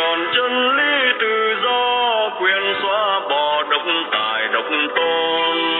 tròn chân lý tự do quyền xóa bỏ độc tài độc tôn.